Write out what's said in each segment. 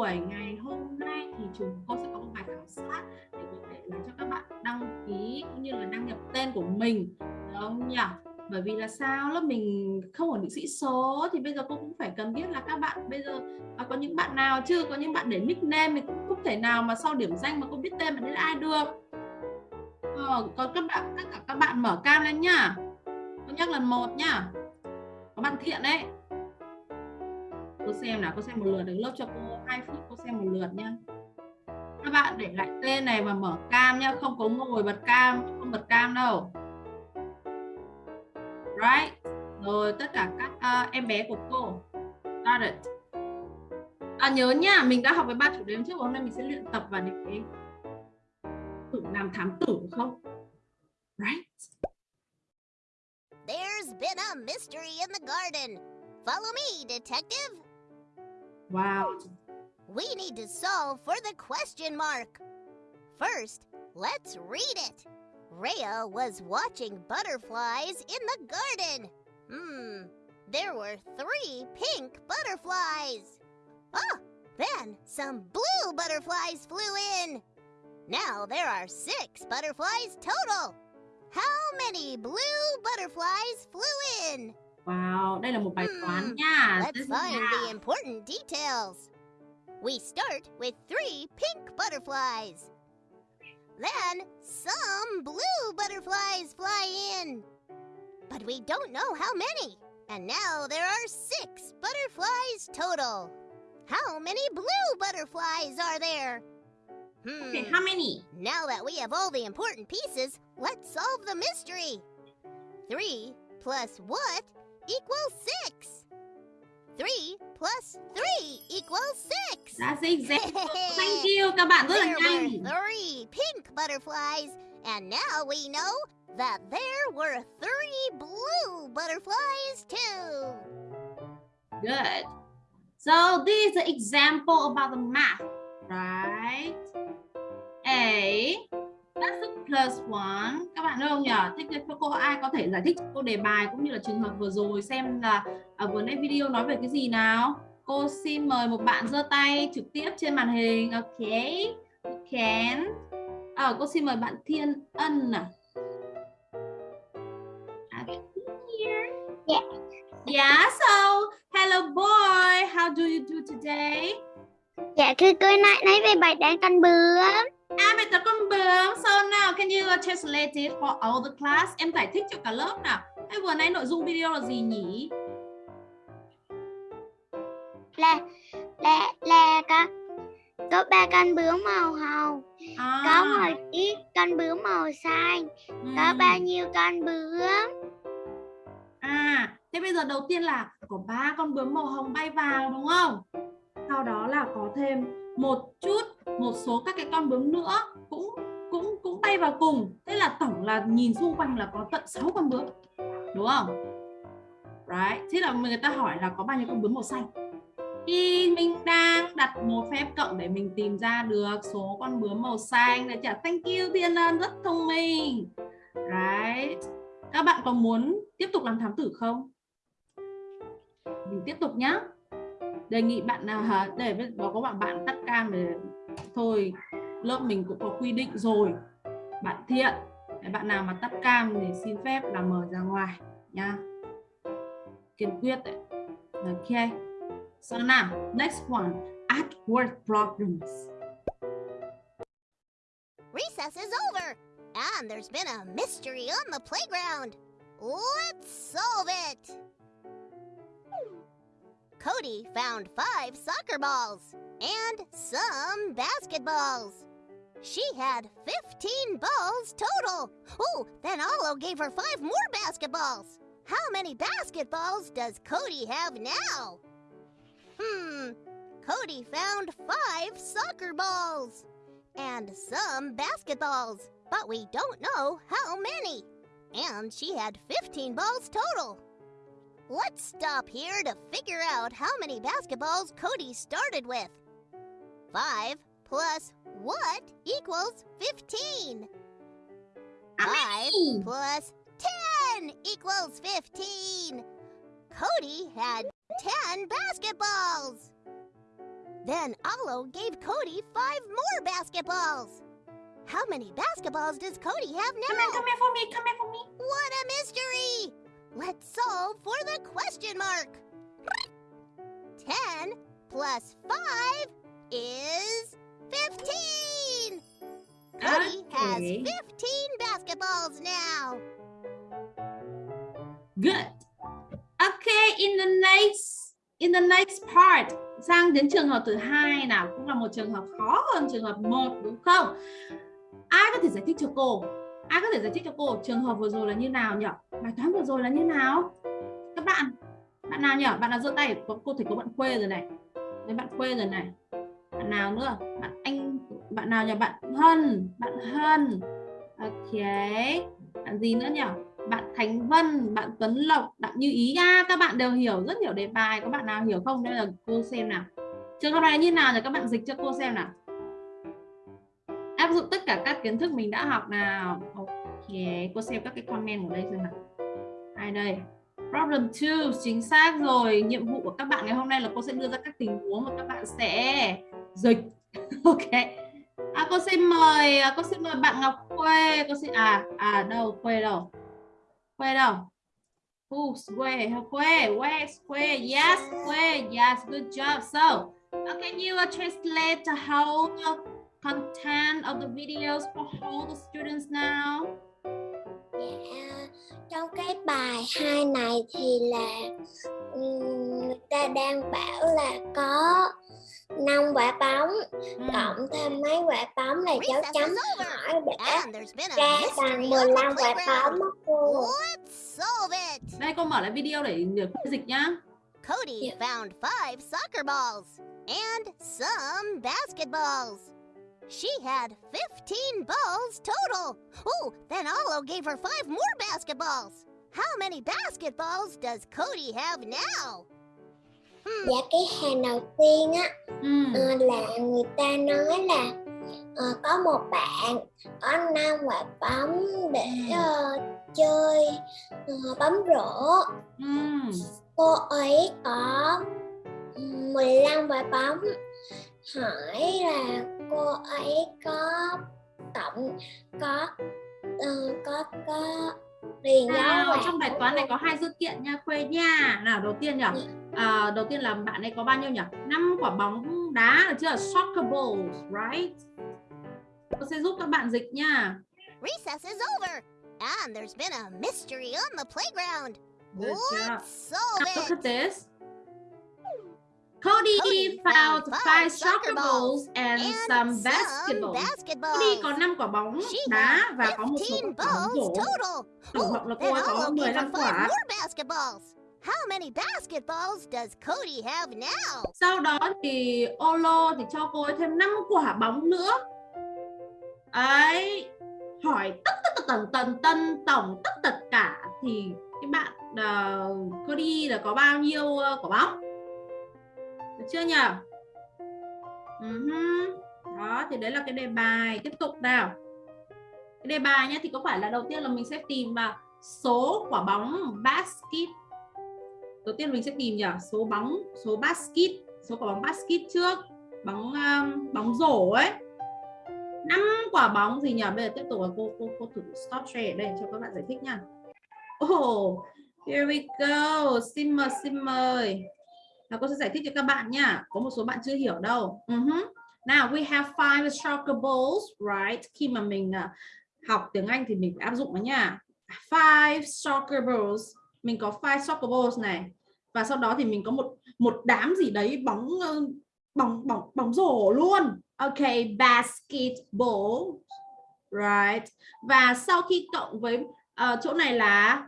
buổi ngày hôm nay thì chúng cô sẽ có một bài khảo sát để có thể là cho các bạn đăng ký cũng như là đăng nhập tên của mình. Được không nhỉ? Bởi vì là sao? Lớp mình không ổn định sĩ số thì bây giờ cô cũng phải cần biết là các bạn bây giờ à, có những bạn nào chưa? Có những bạn để nickname mình cũng không thể nào mà sau điểm danh mà cô biết tên bạn đấy là ai được. Ờ, còn các bạn tất cả các bạn mở cam lên nhá. Cô nhắc lần một nhá. Có bạn thiện đấy cô xem nào cô xem một lượt được lớp cho cô 2 phút cô xem một lượt nha các bạn để lại tên này và mở cam nhá không có ngồi bật cam không bật cam đâu. Right. Rồi tất cả các uh, em bé của cô. Got it. À, nhớ nha mình đã học với ba chủ đề trước hôm nay mình sẽ luyện tập và để thử làm thám tử không? Right. There's been a mystery in the garden. Follow me, detective. Wow We need to solve for the question mark. First, let's read it. Rhea was watching butterflies in the garden. Hmm, there were three pink butterflies. Oh, then some blue butterflies flew in. Now there are six butterflies total. How many blue butterflies flew in? Wow đây là một bài toán Hmm, nha Let's find the important details. We start with three pink butterflies. Then some blue butterflies fly in. But we don't know how many. And now there are six butterflies total. How many blue butterflies are there? Hmm. okay how many Now that we have all the important pieces, let's solve the mystery. Three plus what equals six? Three plus three equals six. that's the example thank you các bạn rất là There were nhanh three pink butterflies, and now we know that there were three blue butterflies too. Good. So this is an example about the math, right? A that's a plus one. Các bạn đâu không nhỉ? Thích cho cô ai có thể giải thích cho cô đề bài cũng như là trường hợp vừa rồi xem là ở vừa nãy video nói về cái gì nào? Cô xin mời một bạn giơ tay trực tiếp trên màn hình. ok You can. Ờ, cô xin mời bạn Thiên Ân à. Yeah. Yeah, so hello boy, how do you do today? Dạ thưa cô nãy nãy về bài đen con bướm. À, bài tập con bướm. So now can you translate it for all the class? Em giải thích cho cả lớp nào. Hay vừa nãy nội dung video là gì nhỉ? Là là là có có ba con bướm màu hồng, À, có một ít con bướm màu xanh, có ừm. bao nhiêu con bướm? À, thế bây giờ đầu tiên là có ba con bướm màu hồng bay vào đúng không? Sau đó là có thêm một chút, một số các cái con bướm nữa cũng cũng cũng bay vào cùng. Thế là tổng là nhìn xung quanh là có tận 6 con bướm. Đúng không? Right. Thế là người ta hỏi là có bao nhiêu con bướm màu xanh? Thì mình đang đặt một phép cộng để mình tìm ra được số con bướm màu xanh để trả thank you, Thiên ơn rất thông minh. Right. Các bạn có muốn tiếp tục làm thám tử không? Mình tiếp tục nhá. Đề nghị bạn nào? Để có có bạn bạn tắt cam để thôi lớp mình cũng có quy định rồi. Bạn thiện, bạn nào mà tắt cam thì xin phép là mở ra ngoài nha. Kiên quyết đấy. Ok. So now, next one, at work problems. Recess is over, and there's been a mystery on the playground. Let's solve it. Cody found five soccer balls and some basketballs. She had 15 balls total. Oh, then Olo gave her five more basketballs. How many basketballs does Cody have now? Hmm, Cody found five soccer balls and some basketballs, but we don't know how many. And she had 15 balls total. Let's stop here to figure out how many basketballs Cody started with. 5 plus what equals 15? 5 plus 10 equals 15. Cody had 10 basketballs. then Olo gave Cody five more basketballs. How many basketballs does Cody have Come here, now? come here for me, come here for me. What a mystery! Let's solve for the question mark. 10 plus 5 is 15. Cody has Okay. 15 basketballs now. Good. Okay, in the next in the next part sang đến trường hợp thứ hai nào cũng là một trường hợp khó hơn trường hợp một đúng không? Ai có thể giải thích cho cô? Ai có thể giải thích cho cô trường hợp vừa rồi là như nào nhỉ? Bài toán vừa rồi là như nào? Các bạn, bạn nào nhỉ? Bạn nào giơ tay? Có cô thấy có bạn quê rồi này. Đấy bạn quê rồi này. Bạn nào nữa? Bạn anh bạn nào nhỉ? Bạn Hân, bạn Hân. Ok. Bạn gì nữa nhỉ? bạn Khánh Vân, bạn Tuấn Lộc, bạn Như Ý nha. các bạn đều hiểu rất hiểu đề bài, có bạn nào hiểu không? Đây là cô xem nào. Trường hợp này như nào rồi các bạn dịch cho cô xem nào. Áp dụng tất cả các kiến thức mình đã học nào. Ok, cô xem các cái comment ở đây xem nào. Ai đây? Problem 2, chính xác rồi. Nhiệm vụ của các bạn ngày hôm nay là cô sẽ đưa ra các tình huống mà các bạn sẽ dịch. ok. À, cô xin mời, à, cô xin mời bạn Ngọc Quê cô xin à à đâu Quê đâu? Quê đâu? Who's Quê Quê where's Quê Yes, Quê Yes, good job. So, uh, can you uh, translate the whole content of the videos for all the students now? Dạ, trong cái bài hai này thì là người ta đang bảo là có năm quả bóng Mm. cộng thêm mấy quả bóng là Recess chấm hỏi để And there's been a ra bằng on 15 the quả bóng á cô. Đây cô mở lại video để cô dịch nhá. Cody Yeah. found five soccer balls and some basketballs. She had 15 balls total. Oh, then Olo gave her five more basketballs. How many basketballs does Cody have now? Hmm, Dạ cái hàng đầu tiên á Mm. ờ, là người ta nói là ờ, có một bạn có năm quả bóng để ờ, chơi ờ, bóng rổ Mm. cô ấy có 15 quả bóng hỏi là cô ấy có tổng có ờ, có có dấu Nào, vào trong bài toán này có hai dữ kiện nha Khuê nha. Nào đầu tiên nhỉ? À, đầu tiên là bạn ấy có bao nhiêu nhỉ? 5 quả bóng đá được chưa? Soccer balls, right? Tôi sẽ giúp các bạn dịch nha. recess is over. And there's been a mystery on the playground. Let's solve Now look it. at this. Cody, Cody found five soccer balls and, And some basketballs. basketballs. Cody có 5 quả bóng đá và có một số 15 quả bóng rổ. Tổng cộng là cô ấy có Olo gave her 15 five quả. How many basketballs does Cody have now? Sau đó thì Olo thì cho cô ấy thêm 5 quả bóng nữa. Ấy, hỏi tất tất tần tần tân tổng tất tất cả thì cái bạn uh, Cody là có bao nhiêu uh, quả bóng? Được chưa nhỉ? Uh-huh. Ừ Đó thì đấy là cái đề bài. Tiếp tục nào. Cái đề bài nhé thì có phải là đầu tiên là mình sẽ tìm vào số quả bóng basket. Đầu tiên mình sẽ tìm nhỉ số bóng số basket số quả bóng basket trước. Bóng um, bóng rổ ấy. Năm quả bóng gì nhỉ bây giờ tiếp tục là cô cô cô thử stop share đây cho các bạn giải thích nha. Oh here we go. Xin mời xin mời và cô sẽ giải thích cho các bạn nha. Có một số bạn chưa hiểu đâu. Uh-huh. now we have five soccer balls right? Khi mà mình uh, học tiếng Anh thì mình phải áp dụng nó nha. Five soccer balls. Mình có five soccer balls này. Và sau đó thì mình có một một đám gì đấy bóng ờ, bóng bóng bóng rổ luôn. Ok basketball. Right. Và sau khi cộng với uh, chỗ này là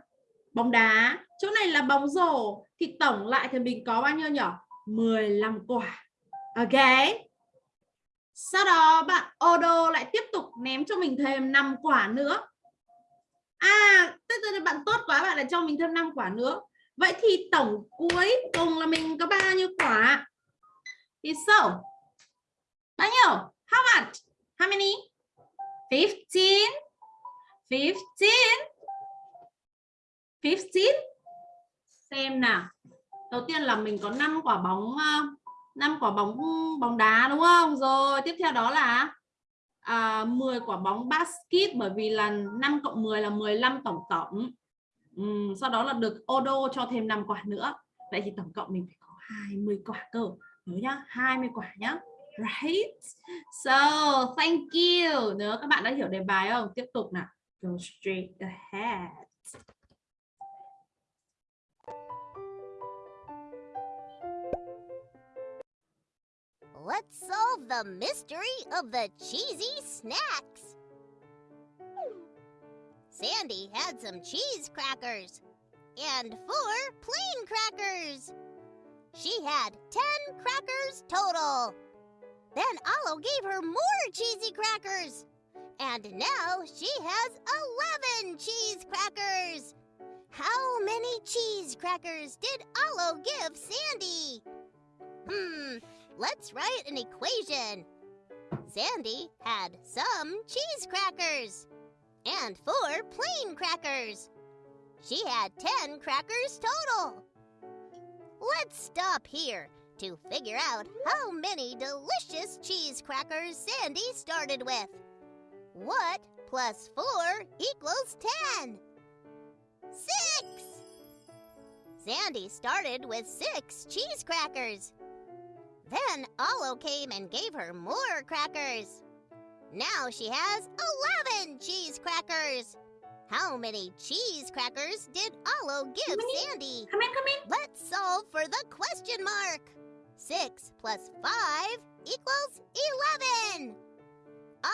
bóng đá. Chỗ này là bóng rổ thì tổng lại thì mình có bao nhiêu nhỉ 15 quả ok sau đó bạn Odo lại tiếp tục ném cho mình thêm 5 quả nữa À, tức là bạn tốt quá bạn lại cho mình thêm 5 quả nữa. Vậy thì tổng cuối cùng là mình có bao nhiêu quả? Thì so. Bao nhiêu? How much? How many? 15. 15. 15. Xem nào. Đầu tiên là mình có 5 quả bóng ờ, uh, 5 quả bóng bóng đá đúng không? Rồi, tiếp theo đó là à, 10 quả bóng basket bởi vì là 5 cộng 10 là 15 tổng tổng. ừ, sau đó là được Odo cho thêm 5 quả nữa. Vậy thì tổng cộng mình phải có 20 quả cơ. Nhớ nhá, 20 quả nhá. Right? So, thank you. Nếu các bạn đã hiểu đề bài không? Tiếp tục nào. Go straight ahead. Let's solve the mystery of the cheesy snacks. Sandy had some cheese crackers and four plain crackers. She had 10 crackers total. Then Olo gave her more cheesy crackers. And now she has 11 cheese crackers. How many cheese crackers did Olo give Sandy? Hmm, let's write an equation. Sandy had some cheese crackers and four plain crackers. She had 10 crackers total. Let's stop here to figure out how many delicious cheese crackers Sandy started with. What plus 4 equals 10? 6! Sandy started with 6 cheese crackers. Then Olo came and gave her more crackers. Now she has 11 cheese crackers. How many cheese crackers did Olo give? Sandy? Come in, come in. Let's solve for the question mark. 6 plus 5 equals 11.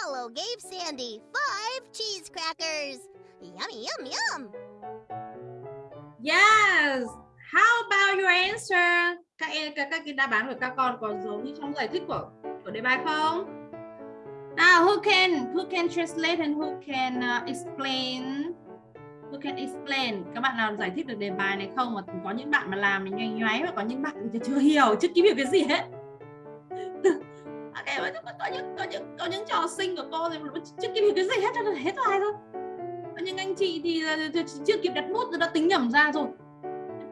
Olo gave Sandy 5 cheese crackers. Yummy, yum, yum. Yes. How about your answer? Các em các các cái đáp án của các con có giống như trong giải thích của của đề bài không? Now, who can who can translate and who can uh, explain? Who can explain? Các bạn nào giải thích được đề bài này không? Mà có những bạn mà làm mình nhoay nhoáy và có những bạn thì chưa hiểu, chưa kịp hiểu cái gì hết. Ok, có những có những có những trò sinh của cô thì chưa kịp hiểu cái gì hết cho nên hết bài rồi. Có những anh chị thì chưa kịp đặt bút rồi đã tính nhầm ra rồi.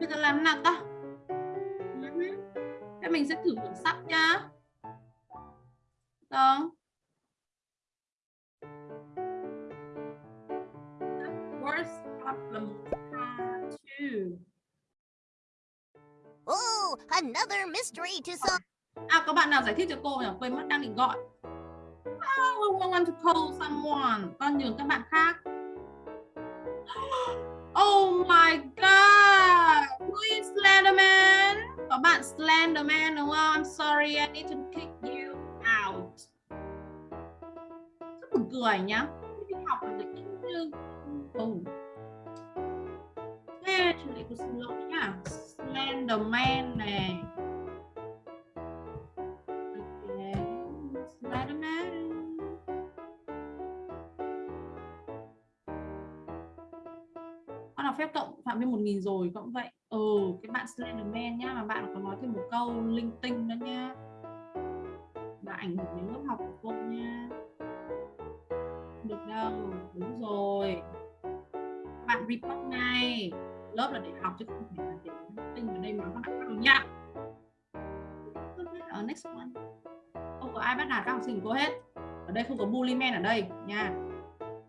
Bây giờ làm nào ta? Thế mình sẽ thử thử sắp nhá. Được. Worst problem part two. Oh, another mystery to solve. À có bạn nào giải thích cho cô nhỉ? Quên mất đang định gọi. Oh, I want to call someone. Con nhường các bạn khác. Oh my god. Who is Slenderman? Có bạn Slenderman đúng không? I'm sorry, I need to kick you out. Rất buồn cười nhá. Đi học là được như Oh. Thế chủ lại của xin lỗi nhá. Slenderman này. Okay. Slenderman. Là phép cộng phạm vi 1000 rồi cũng vậy. Ừ, cái bạn Slenderman nhá mà bạn có nói thêm một câu linh tinh nữa nhá. là ảnh hưởng đến lớp học của cô nha. Được đâu, đúng rồi. Bạn report ngay. Lớp là để học chứ không phải là để linh tinh ở đây mà các bạn nhá. Ở next one. Không có ai bắt nạt các học sinh của cô hết. Ở đây không có bully men ở đây nha.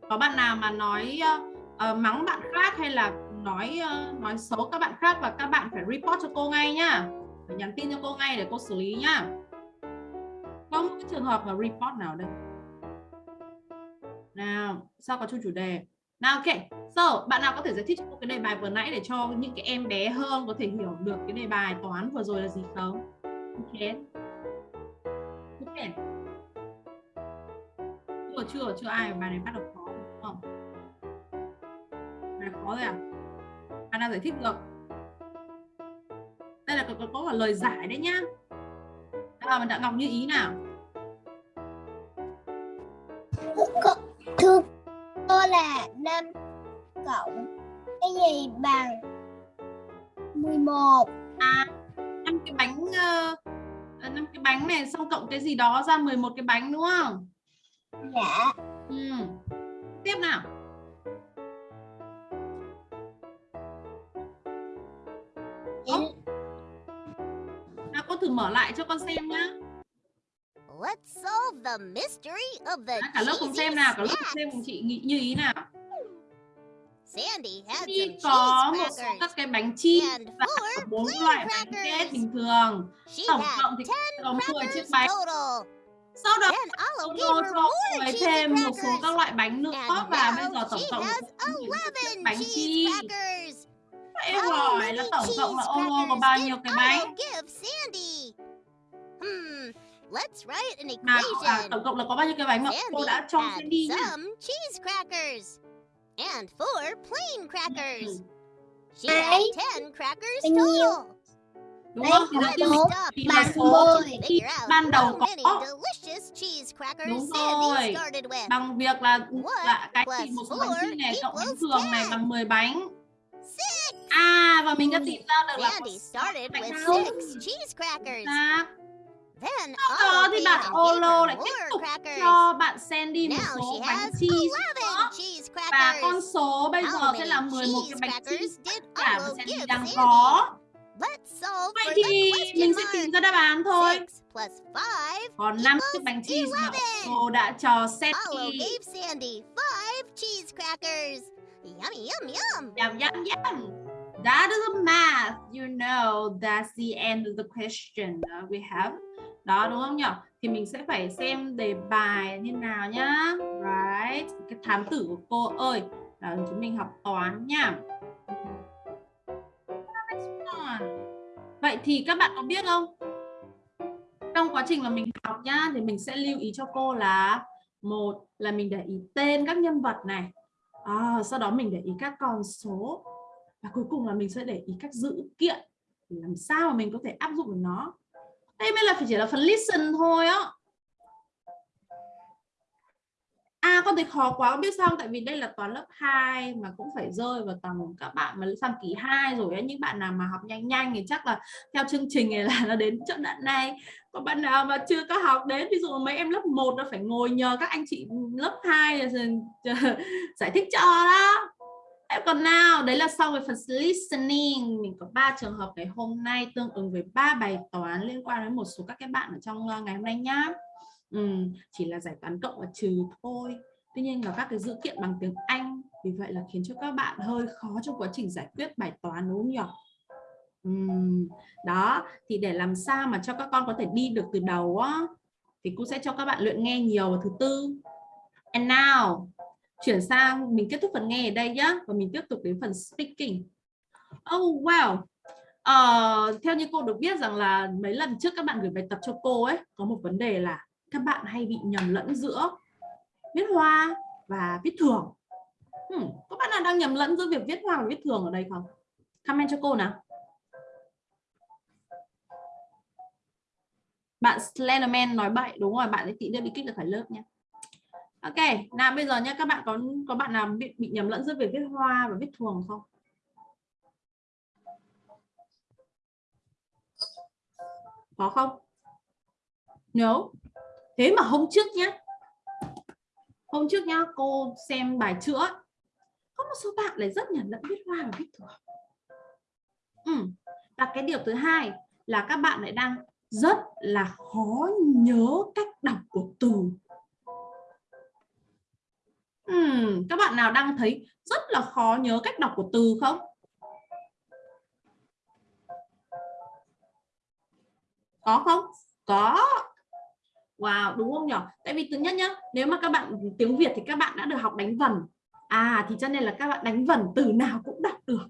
Có bạn nào mà nói uh, Ờ, mắng bạn khác hay là nói uh, nói xấu các bạn khác và các bạn phải report cho cô ngay nhá. Phải nhắn tin cho cô ngay để cô xử lý nhá. Không có trường hợp mà report nào đây? Nào sao có chung chủ đề? Nào ok. So bạn nào có thể giải thích cho cô cái đề bài vừa nãy để cho những cái em bé hơn có thể hiểu được cái đề bài toán vừa rồi là gì không? Ok. Ok. Chưa chưa chưa ai bài này bắt đầu rồi à? Bạn nào giải thích được. Đây là có, có, có lời giải đấy nhá. À, mình đã ngọc như ý nào? Thưa cô là 5 cộng cái gì bằng 11 à năm cái bánh uh, năm cái bánh này xong cộng cái gì đó ra 11 cái bánh đúng không? Dạ. Ừ. tiếp nào thử mở lại cho con xem nhá. Let's solve the mystery of the Cả lớp cùng xem nào, cả lớp cùng xem cùng chị nghĩ như ý nào. Sandy had some có một số các cái bánh and và bốn loại bánh crackers. bình thường. Tổng cộng thì có 10 chiếc bánh. Sau đó her cho cô ấy thêm một số các loại bánh nữa và bây giờ tổng cộng has là 10 chiếc 11 bánh crackers. Em hỏi là tổng cộng là Olo có bao nhiêu cái bánh? Let's write an à, equation. tổng cộng là có bao nhiêu cái bánh mà cô đã cho Sandy nhá. some cheese crackers and four plain crackers. She had. 10 crackers total. Đúng không? Thì đầu có tiên mình thì là số out ban đầu có delicious cheese crackers Đúng rồi. started with. bằng việc là What là cái chỉ một số bánh cheese này cộng bánh thường này 10? bằng 10 bánh. À và mình đã tìm ra được là có Sandy sáu started bánh with nào. cheese crackers. Sau đó thì bạn Olo lại tiếp tục cho bạn Sandy một số bánh cheese 11 nữa. Và con số bây giờ sẽ là 11 cái bánh cheese cả mà Sandy đang có. Vậy thì mình sẽ tìm ra đáp án thôi. Còn 5 chiếc equals bánh cheese mà 11. cô đã cho Sandy. yum, yum. Yum, yum, yum. That is a math. You know that's the end of the question uh, we have. Đó đúng không nhỉ? Thì mình sẽ phải xem đề bài như nào nhá. Right. Cái thám tử của cô ơi. Là chúng mình học toán nhá. Vậy thì các bạn có biết không? Trong quá trình mà mình học nhá thì mình sẽ lưu ý cho cô là một là mình để ý tên các nhân vật này. À, sau đó mình để ý các con số và cuối cùng là mình sẽ để ý các dữ kiện để làm sao mà mình có thể áp dụng được nó đây mới là chỉ là phần listen thôi á. À con thấy khó quá, không biết sao không? tại vì đây là toán lớp 2 mà cũng phải rơi vào tầm các bạn mà sang kỳ 2 rồi ấy những bạn nào mà học nhanh nhanh thì chắc là theo chương trình này là nó đến chỗ đoạn này. Còn bạn nào mà chưa có học đến, ví dụ mấy em lớp 1 nó phải ngồi nhờ các anh chị lớp 2 giải thích cho đó. Em còn nào đấy là xong về phần listening. Mình có ba trường hợp ngày hôm nay tương ứng với ba bài toán liên quan đến một số các cái bạn ở trong ờ, ngày hôm nay nhá. Ừ, chỉ là giải toán cộng và trừ thôi. Tuy nhiên là các cái dữ kiện bằng tiếng Anh vì vậy là khiến cho các bạn hơi khó trong quá trình giải quyết bài toán đúng không nhỉ? Ừm, đó thì để làm sao mà cho các con có thể đi được từ đầu á thì cô sẽ cho các bạn luyện nghe nhiều vào thứ tư. And now chuyển sang mình kết thúc phần nghe ở đây nhá và mình tiếp tục đến phần speaking. Oh wow. Uh, theo như cô được biết rằng là mấy lần trước các bạn gửi bài tập cho cô ấy có một vấn đề là các bạn hay bị nhầm lẫn giữa viết hoa và viết thường. Hmm, có bạn nào đang nhầm lẫn giữa việc viết hoa và viết thường ở đây không? Comment cho cô nào. Bạn Slenderman nói bậy đúng rồi bạn ấy tí nữa bị kích được khỏi lớp nha Ok, nào bây giờ nhé các bạn có có bạn nào bị, bị nhầm lẫn giữa việc viết hoa và viết thường không? Có không? No. Thế mà hôm trước nhé. Hôm trước nhá, cô xem bài chữa. Có một số bạn lại rất nhầm lẫn viết hoa và viết thường. Ừ. Và cái điều thứ hai là các bạn lại đang rất là khó nhớ cách đọc của từ Uhm, các bạn nào đang thấy rất là khó nhớ cách đọc của từ không? Có không? Có. Wow, đúng không nhỉ? Tại vì thứ nhất nhá, nếu mà các bạn tiếng Việt thì các bạn đã được học đánh vần. À thì cho nên là các bạn đánh vần từ nào cũng đọc được.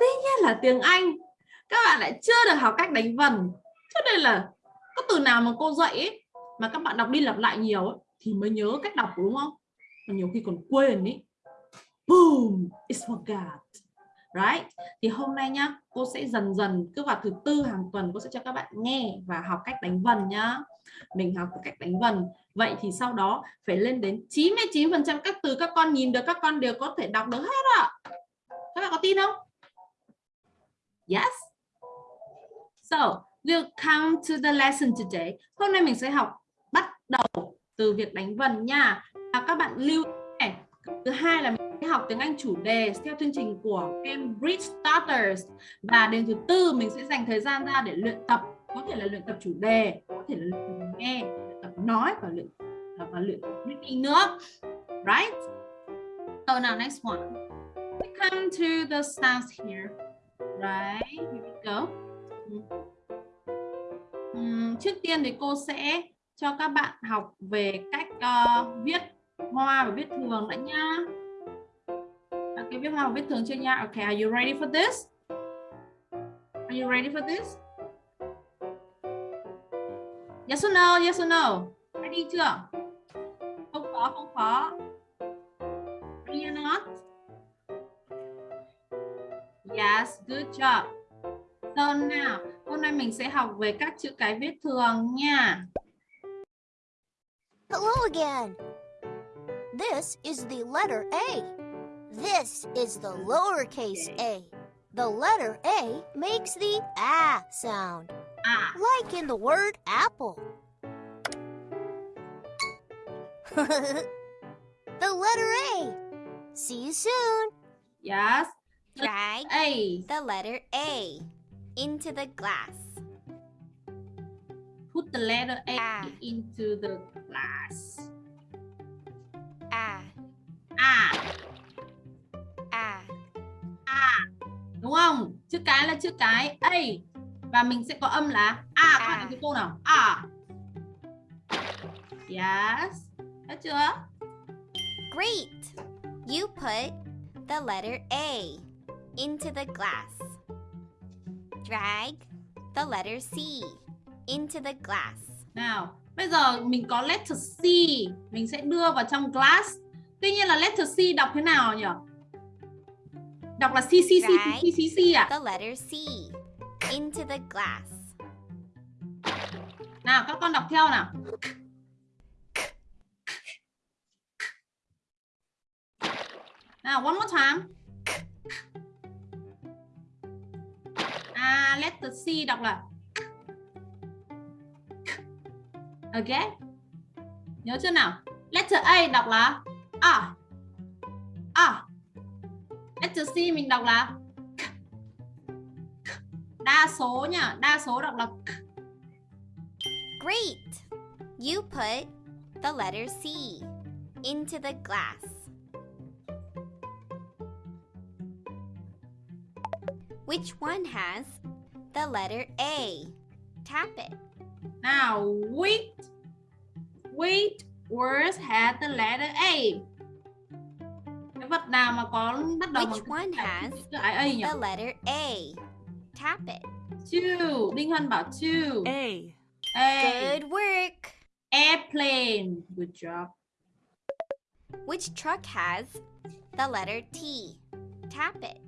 Tuy nhiên là tiếng Anh các bạn lại chưa được học cách đánh vần. Cho nên là có từ nào mà cô dạy ấy, mà các bạn đọc đi lặp lại nhiều ấy, thì mới nhớ cách đọc đúng không? Mà nhiều khi còn quên ý. Boom, it's forgot. Right? Thì hôm nay nhá, cô sẽ dần dần cứ vào thứ tư hàng tuần cô sẽ cho các bạn nghe và học cách đánh vần nhá. Mình học cách đánh vần. Vậy thì sau đó phải lên đến 99% các từ các con nhìn được các con đều có thể đọc được hết ạ. Các bạn có tin không? Yes. So, we'll come to the lesson today. Hôm nay mình sẽ học bắt đầu từ việc đánh vần nha là các bạn lưu này. Thứ hai là mình sẽ học tiếng Anh chủ đề theo chương trình của Cambridge Starters. Và đến thứ tư mình sẽ dành thời gian ra để luyện tập. Có thể là luyện tập chủ đề có thể là luyện tập nghe luyện tập nói và luyện và luyện reading nữa. Right? So now next one. We come to the sounds here. Right here we go. Uhm, trước tiên thì cô sẽ cho các bạn học về cách uh, viết hoa và viết thường đã nha Ok, viết hoa và viết thường chưa nha ok are you ready for this? Are you ready for this? Yes or no? Yes or no? Ready chưa? Không khó, không khó. Ready or not? Yes, good job. So now, hôm nay mình sẽ học về các chữ cái viết thường nha. Hello again. This is the letter A. This is the lowercase a. The letter A makes the A sound, À, like in the word apple. the letter A. See you soon. yes. Drag A. the letter A into the glass. Put the letter A À. into the glass. A, À, A. à. Đúng không? Chữ cái là chữ cái A. Và mình sẽ có âm là A. Các bạn À. nói với cô nào? A. Yes. Thấy chưa? Great! You put the letter A into the glass. Drag the letter C into the glass. Nào, bây giờ mình có letter C, mình sẽ đưa vào trong glass. Tuy nhiên là letter C đọc thế nào nhỉ? Đọc là C C C. C C C à? The letter C into the glass. Nào, các con đọc theo nào. Nào, one more time. À, letter C đọc là Ok. Nhớ chưa nào? Letter A đọc là A. A. Letter C mình đọc là đa số nhá, đa số đọc là Great! You put the letter C into the glass. Which one has the letter A? Tap it. Now, which which words had the letter A? Cái vật nào mà có bắt đầu bằng Which one has chữ A nhỉ? the letter A? Tap it. Two. Đinh Hân bảo two. A. A. Good work. Airplane. Good job. Which truck has the letter T? Tap it.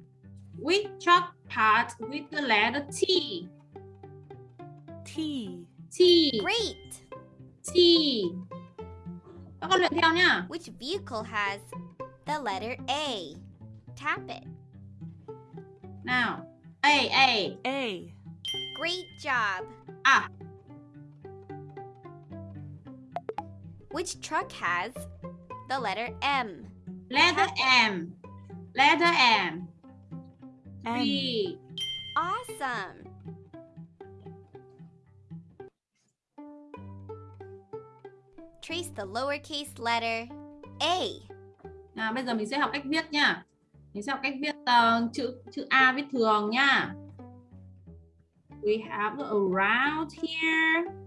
Which truck part with the letter T? T. T. Great. T. Các con luyện theo nhá. Which vehicle has the letter A? Tap it. Now, A. A. A. Great job. Ah. Which truck has the letter M? Letter M. Letter M. M. B. Awesome. Trace the lowercase letter A. Nào, bây giờ mình sẽ học cách viết nhá. Mình sẽ học cách viết ờ, chữ chữ A viết thường nhá. We have the around here.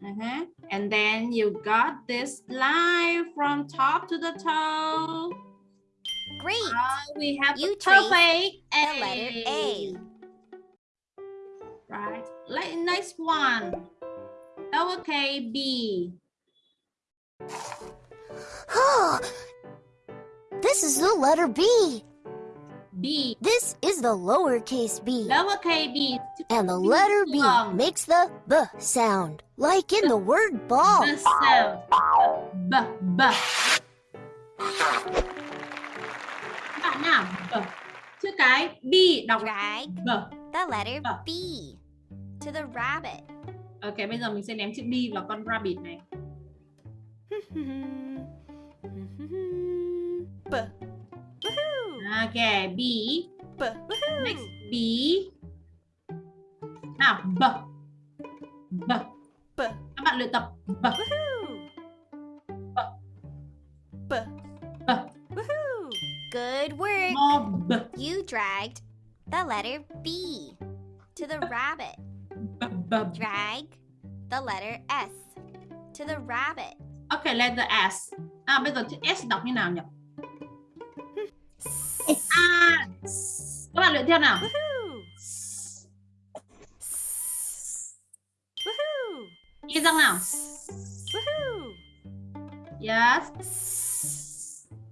Uh-huh. And then you got this line from top to the toe. Great. Uh, we have You perfect The letter A. Right. Next one. Lowercase b. this is the letter B. B. This is the lowercase b. Lowercase b. And the letter B Long. makes the B sound, like in the word ball. The sound. B. B. Các bạn nào? B. Chữ cái B đọc là Drag B. the letter Ờ. B to the rabbit. Ok, bây giờ mình sẽ ném chữ B vào con rabbit này. Ok, B. Next B. Nào, B. B. B. Các bạn luyện tập B. B. B. Good work. More B. You dragged the letter B to the rabbit. B. Drag the letter S to the rabbit. Ok, letter S. À, bây giờ chữ S đọc như nào nhỉ? À, s. các bạn luyện theo nào? Woohoo! Woohoo! Ghi răng nào? Woohoo! Yes.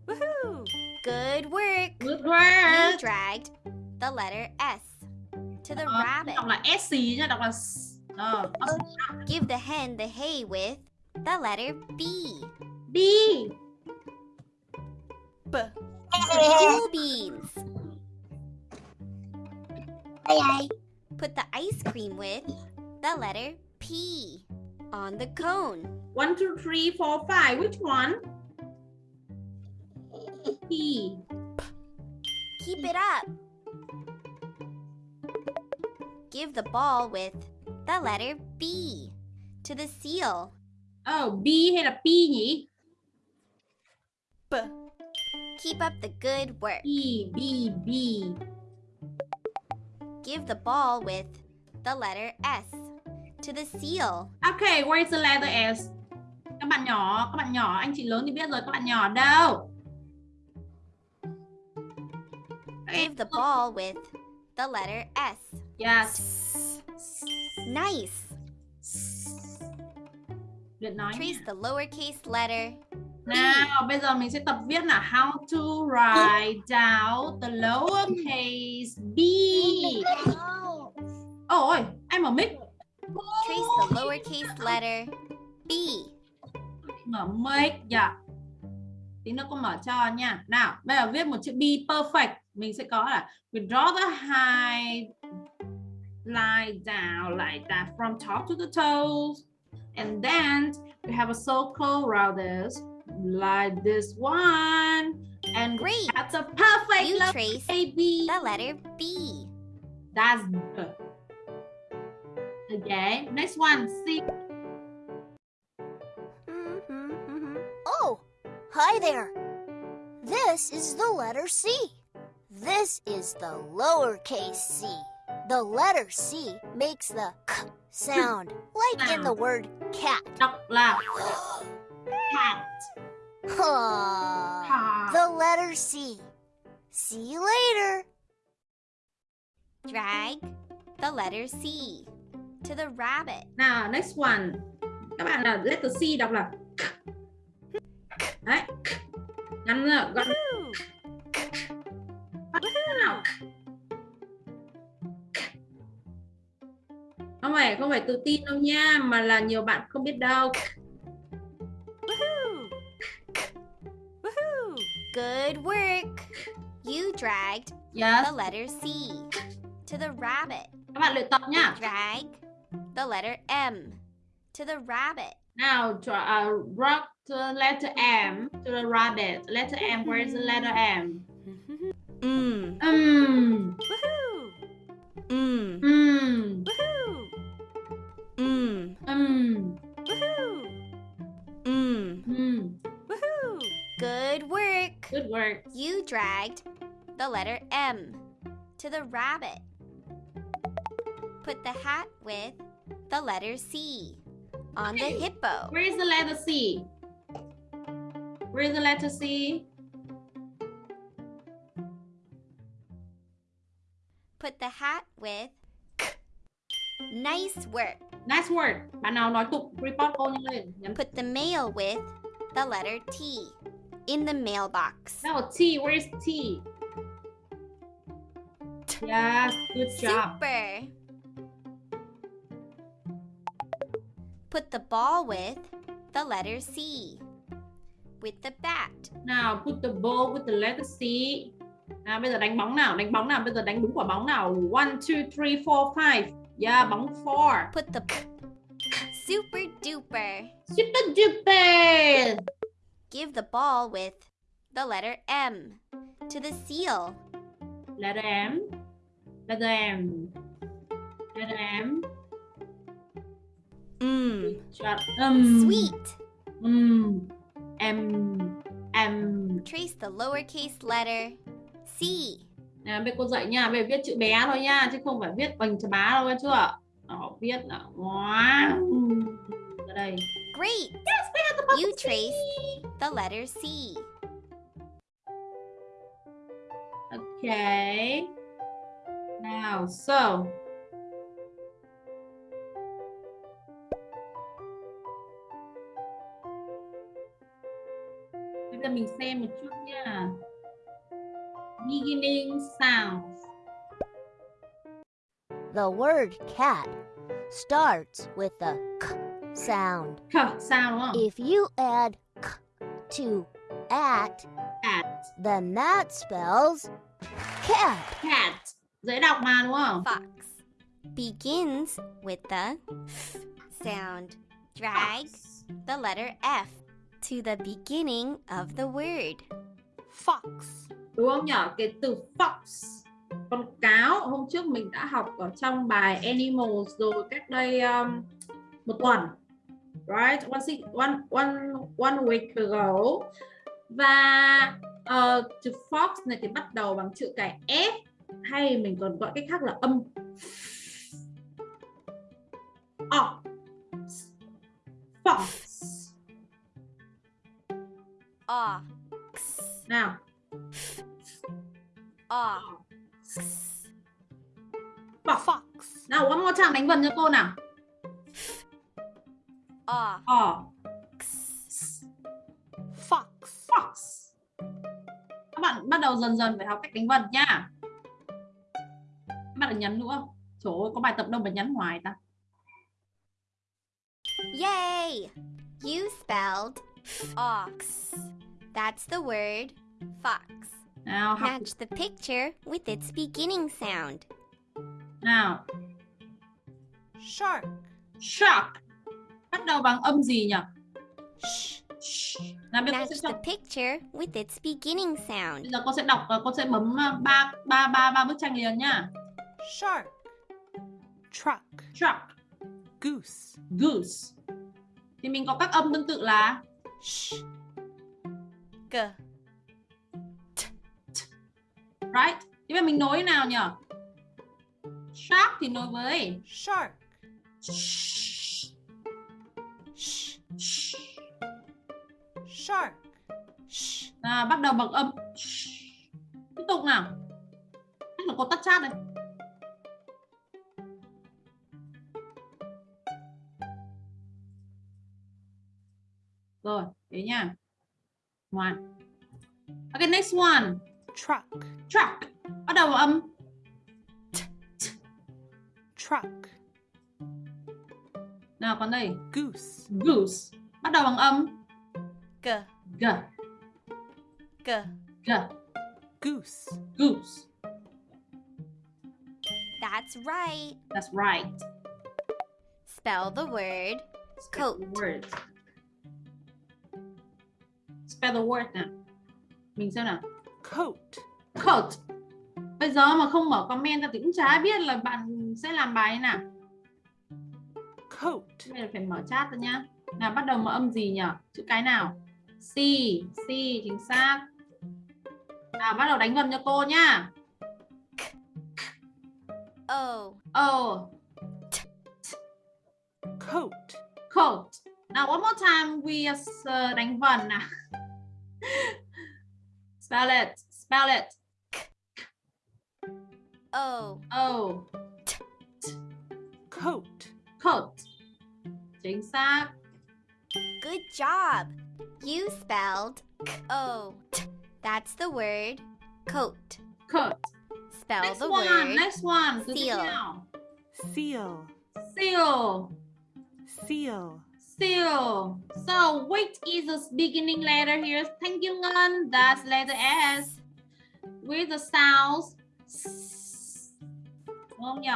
Woohoo! Good work. Good You work. dragged the letter S to the Ờ, rabbit. đọc là S nhá, đọc là S. Ờ, Give the hen the hay with the letter B. B. B. Cool beans. Đây đây. Put the ice cream with the letter P on the cone. One, two, three, four, five. Which one? P. Keep it up. Give the ball with the letter B to the seal. Oh, B hay là P nhỉ? B. Keep up the good work. B, B, B. Give the ball with the letter S to the seal. Okay, where is the letter S? Các bạn nhỏ, các bạn nhỏ, anh chị lớn thì biết rồi, các bạn nhỏ đâu? Give the ball with the letter S. Yes. Nice. Luyện nói Trace the lowercase letter. Nào, bây giờ mình sẽ tập viết là how to write down the lowercase b. Ôi, em mở mic. Trace the lowercase letter B. Mở mic dạ. Tí nữa cô mở cho nha. Nào, bây giờ viết một chữ B perfect. Mình sẽ có là we draw the high line down like that from top to the toes. And then we have a circle around this like this one. And Great. that's a perfect You trace baby. the letter B. That's good. Okay, next one. C. Mm-hmm, mm-hmm. Oh, hi there. This is the letter C. This is the lowercase c. The letter C makes the k sound, like in the word cat. Đọc là cat. Huh. The letter C. See you later. Drag the letter C to the rabbit. Now, next one. Các bạn là letter C đọc là k. Đấy. k. Ngắn nữa, gọn Woohoo! nào. Phải không phải tự tin đâu nha, mà là nhiều bạn không biết đâu. Good work. You dragged Yes. the letter C to the rabbit. Các bạn luyện tập nhá. Drag the letter M to the rabbit. Now, try, uh, the letter M to the rabbit. Letter M, where is the letter M? Mm. Um, Woohoo! Mm. um, work. You dragged the letter M to the rabbit. Put the hat with the letter C on the hippo. Where is the letter C? Where is the letter C? Put the hat with K. Nice work. Nice word. Bạn nào nói tục report cô lên. Put the mail with the letter T in the mailbox. Now T. Where is T? Yes. Good job. Super. Put the ball with the letter C with the bat. Nào, put the ball with the letter C. Nào, bây giờ đánh bóng nào, đánh bóng nào, bây giờ đánh đúng quả bóng nào. One, two, three, four, five. Yeah, bóng four. Put the super duper. Super duper. Give the ball with the letter M to the seal. letter M letter M letter M Chọn um, sweet. um, M M Trace the lowercase letter C. Nè, bây cô dạy nha, bây giờ viết chữ bé thôi nha, chứ không phải viết bằng chữ bá đâu chưa? Đó, viết là wow. Ở đây. Great. Yes, we had the bubble You trace the letter C. Okay. Now, so. Bây giờ mình xem một chút nha. Beginning sounds. The word cat starts with the k sound. K sound đúng không? If you add k to at, Cat. then that spells cat. Cat. Dễ đọc mà đúng không? Fox begins with the f sound. Drag Fox. the letter F to the beginning of the word. Fox. đúng không nhở cái từ fox con cáo hôm trước mình đã học ở trong bài animals rồi cách đây um, một tuần right? One, six, one, one, one week ago. Và uh, từ fox này thì bắt đầu bằng chữ cái f hay mình còn gọi cách khác là âm. Ox fox. Ox. nào. Ox. fox. Fox. nào one more time đánh vần cho cô nào Ox. ox Fox. Fox. Các bạn bắt đầu dần dần phải học cách đánh vần nha. Các bạn đừng nhấn nữa. Trời ơi, có bài tập đâu mà nhấn hoài ta. Yay! You spelled ox. That's the word fox. Nào, học Match the picture with its beginning sound. nào. Shark. Shark. Bắt đầu bằng âm gì nhỉ? Nào Match sẽ the đọc, picture with its beginning sound. bây giờ cô sẽ đọc và cô sẽ bấm uh, ba ba ba ba bức tranh liền nhá. Shark. Truck. Shark, Goose. goose. Thì mình có các âm tương tự là Shh. G. right. Thì bây giờ mình nối nào nhỉ? Shark thì nối với Shark. shh. Shh. Shark. Shh. À, bắt đầu bằng âm tiếp tục nào chắc là cô tắt chat đây rồi thế nha one okay next one Truck. truck bắt đầu bằng âm Truck. Nào còn đây Goose. goose bắt đầu bằng âm G. g G. g Goose. goose That's right. that's right Spell the word Coat. Spell the word. Spell the word nào. Mình xem nào. Coat. Coat. Bây giờ mà không mở comment ra thì cũng chả biết là bạn sẽ làm bài thế nào. Coat. Bây giờ phải mở chat ra nhá. Nào bắt đầu mở âm gì nhỉ? Chữ cái nào? C. C chính xác. Nào bắt đầu đánh vần cho cô nhá. O. Oh, Coat. coat. Now one more time we uh, đánh vần nào. spell it. Spell it. O. Oh, Coat. Coat. Chính xác. Good job. You spelled O. That's the word coat. Coat. Spell Next the one, word next one. Từ tiếp seal. Seal. Seal. Seal. Seal. So, which is the beginning letter here? Thank you, Ngân. That's letter S. With the sounds. S. Đúng không nhỉ?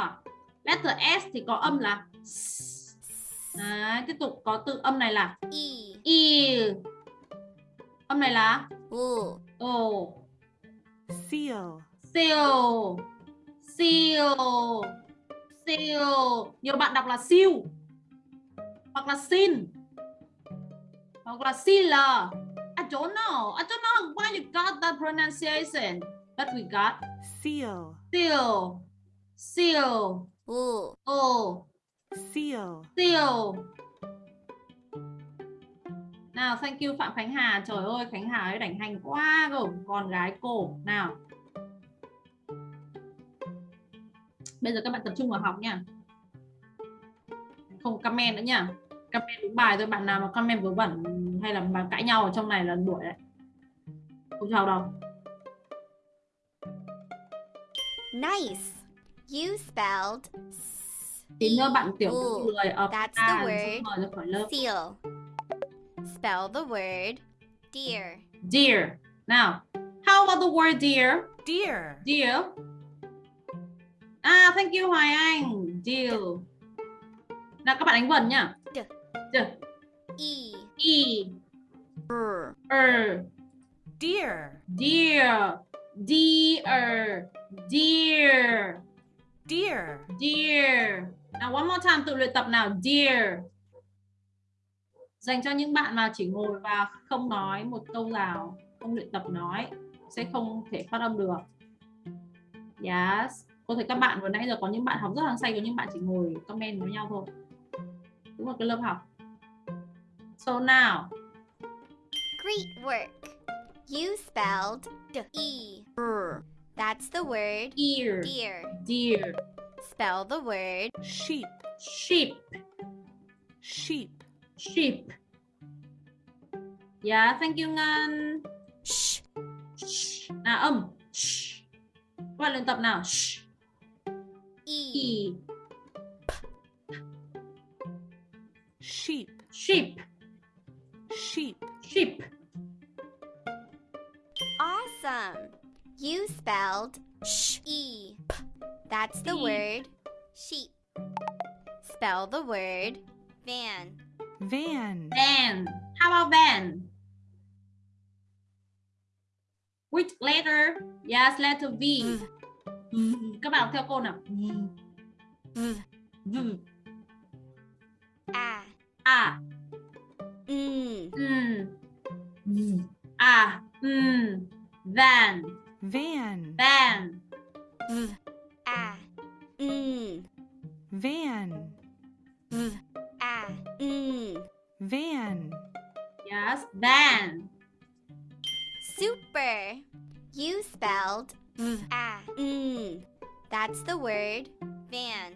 Letter S thì có âm là S. Đấy, tiếp tục có từ âm này là E. E. Âm này là Ooh. ồ. seal, Seal. Seal. Seal. Nhiều bạn đọc là siêu. Hoặc là xin. Hoặc là sealer. I don't know. I don't know why you got that pronunciation. But we got seal, seal. Seal. Ooh. Oh. Seal, Seal. Nào, thank you Phạm Khánh Hà. Trời ơi, Khánh Hà ấy đảnh hành quá cơ. Con gái cô. Nào. Bây giờ các bạn tập trung vào học nha. Không comment nữa nha. Comment đúng bài thôi. Bạn nào mà comment vớ vẩn hay là mà cãi nhau ở trong này là đuổi đấy. Không sao đâu. Nice. You spelled nữa bạn tiểu Ooh, người ở that's the à, word. khỏi lớp. seal. Spell the word deer. Dear. Nào. How about the word dear? deer, Deal. À, thank you Hoài Anh. Deal. Nào các bạn đánh vần nhá. D. D. E. E. Er. Er. deer, Dear. Dear. Dear. deer, Dear. Nào one more time tự luyện tập nào. Dear. Dành cho những bạn mà chỉ ngồi và không nói một câu nào, không luyện tập nói sẽ không thể phát âm được. Yes. Cô thấy các bạn vừa nãy giờ có những bạn học rất hăng say, có những bạn chỉ ngồi comment với nhau thôi. Đúng là cái lớp học. So now, Great work. You spelled d e. Er. That's the word ear, deer. dear, Spell the word sheep, sheep, sheep, sheep. Yeah, thank you Ngân. Sh. Shh. Nào âm. Shh. Các bạn luyện tập nào. Shh. e. E. sheep, Sheep, sheep, sheep. Awesome. You spelled Sh. e. That's the word sheep. Spell the word van. van, Van. How about van? Which letter? Yes, letter V. V. Các bạn đọc theo cô nào. V. V. V. A. A. Mm. Mm. V. A. Mm. Van. van, Van. V. A. Mm. van, V. A. Mm. van, Yes, van. Super. You spelled V. A. Mm. That's the word van.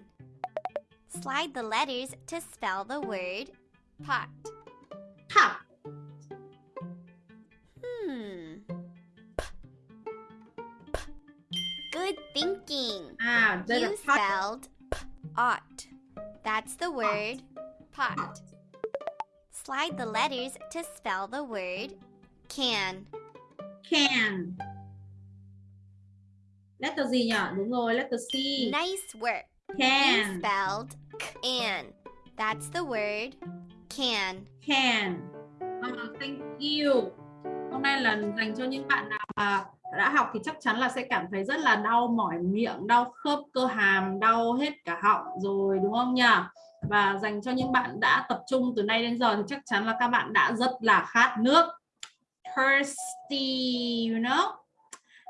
Slide the letters to spell the word pot. Top. Good thinking. Là You pot. spelled p ought. That's the word pot. Slide the letters to spell the word can. Can. Letter gì nhỉ? Đúng rồi, letter C. Nice work. You Can. spelled can. That's the word can. Can. Ờ, thank you. Hôm nay là dành cho những bạn nào mà đã học thì chắc chắn là sẽ cảm thấy rất là đau mỏi miệng, đau khớp cơ hàm, đau hết cả họng rồi đúng không nhỉ? Và dành cho những bạn đã tập trung từ nay đến giờ thì chắc chắn là các bạn đã rất là khát nước. Thirsty, you know?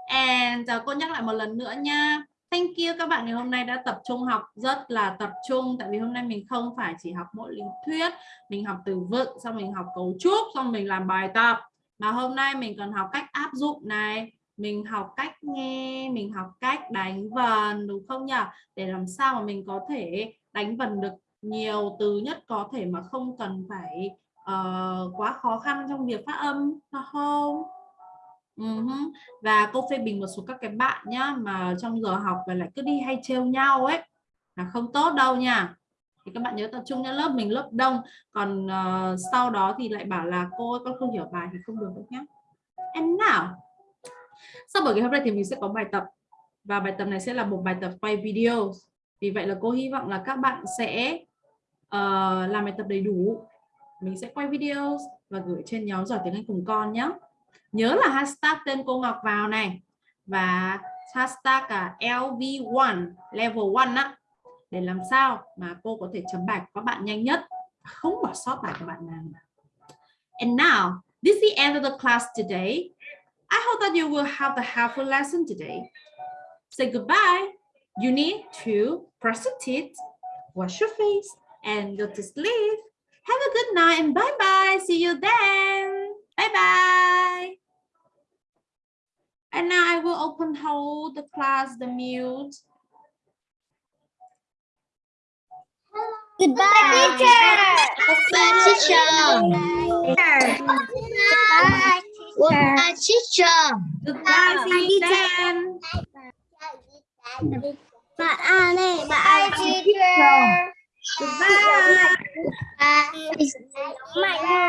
And uh, cô nhắc lại một lần nữa nha. Thank you các bạn ngày hôm nay đã tập trung học rất là tập trung tại vì hôm nay mình không phải chỉ học mỗi lý thuyết, mình học từ vựng, xong mình học cấu trúc, xong mình làm bài tập. Mà hôm nay mình còn học cách áp dụng này, mình học cách nghe, mình học cách đánh vần đúng không nhỉ? Để làm sao mà mình có thể đánh vần được nhiều từ nhất có thể mà không cần phải uh, quá khó khăn trong việc phát âm, không? Uh-huh. Và cô phê bình một số các cái bạn nhá mà trong giờ học và lại cứ đi hay trêu nhau ấy là không tốt đâu nha. Thì các bạn nhớ tập trung nha lớp mình lớp đông, còn uh, sau đó thì lại bảo là cô ơi, con không hiểu bài thì không được đâu nhá. Em nào? Sau buổi ngày hôm nay thì mình sẽ có bài tập và bài tập này sẽ là một bài tập quay video. Vì vậy là cô hy vọng là các bạn sẽ uh, làm bài tập đầy đủ. Mình sẽ quay video và gửi trên nhóm giỏi tiếng Anh cùng con nhé. nhớ là hashtag tên cô Ngọc vào này và hashtag à, cả LV1 level 1 á để làm sao mà cô có thể chấm bài của các bạn nhanh nhất không bỏ sót bài của bạn nào and now this is the end of the class today I hope that you will have a helpful lesson today. Say goodbye. You need to brush your teeth wash your face and go to sleep. Have a good night and bye bye see you then. Bye bye and now I will open hold the class the mute. Goodbye, teacher. Goodbye, teacher. Goodbye, teacher. goodbye see you then Bạn A này, bạn A teacher. goodbye Mạnh